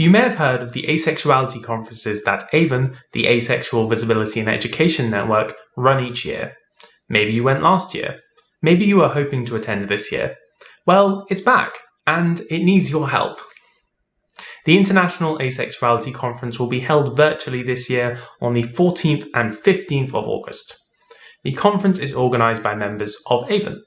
You may have heard of the asexuality conferences that AVEN, the Asexual Visibility and Education Network, run each year. Maybe you went last year. Maybe you are hoping to attend this year. Well, it's back, and it needs your help. The International Asexuality Conference will be held virtually this year on the 14th and 15th of August. The conference is organised by members of AVEN.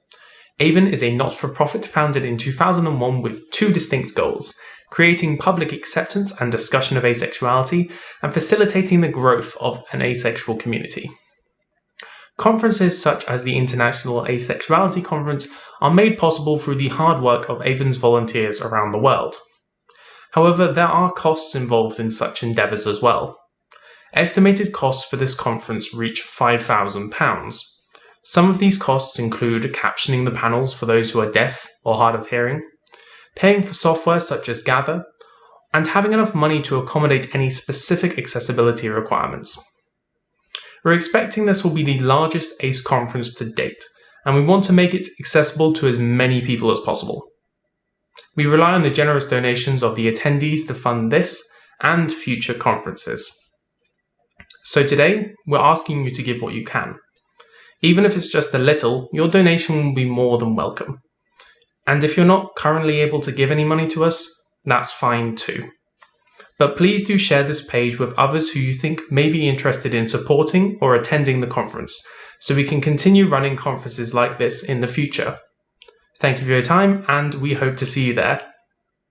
AVEN is a not-for-profit founded in 2001 with two distinct goals, creating public acceptance and discussion of asexuality, and facilitating the growth of an asexual community. Conferences such as the International Asexuality Conference are made possible through the hard work of AVEN's volunteers around the world. However, there are costs involved in such endeavours as well. Estimated costs for this conference reach £5,000. Some of these costs include captioning the panels for those who are deaf or hard of hearing, paying for software such as Gather, and having enough money to accommodate any specific accessibility requirements. We're expecting this will be the largest ACE conference to date, and we want to make it accessible to as many people as possible. We rely on the generous donations of the attendees to fund this and future conferences. So today, we're asking you to give what you can. Even if it's just a little, your donation will be more than welcome. And if you're not currently able to give any money to us, that's fine too. But please do share this page with others who you think may be interested in supporting or attending the conference, so we can continue running conferences like this in the future. Thank you for your time, and we hope to see you there.